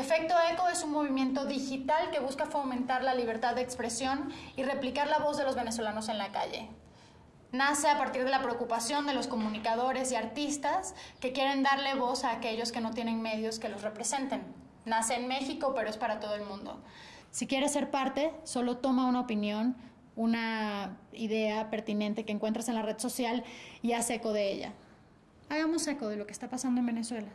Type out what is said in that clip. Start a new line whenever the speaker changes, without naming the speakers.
Efecto Eco es un movimiento digital que busca fomentar la libertad de expresión y replicar la voz de los venezolanos en la calle. Nace a partir de la preocupación de los comunicadores y artistas que quieren darle voz a aquellos que no tienen medios que los representen. Nace en México, pero es para todo el mundo. Si quieres ser parte, solo toma una opinión, una idea pertinente que encuentras en la red social y haz eco de ella. Hagamos eco de lo que está pasando en Venezuela.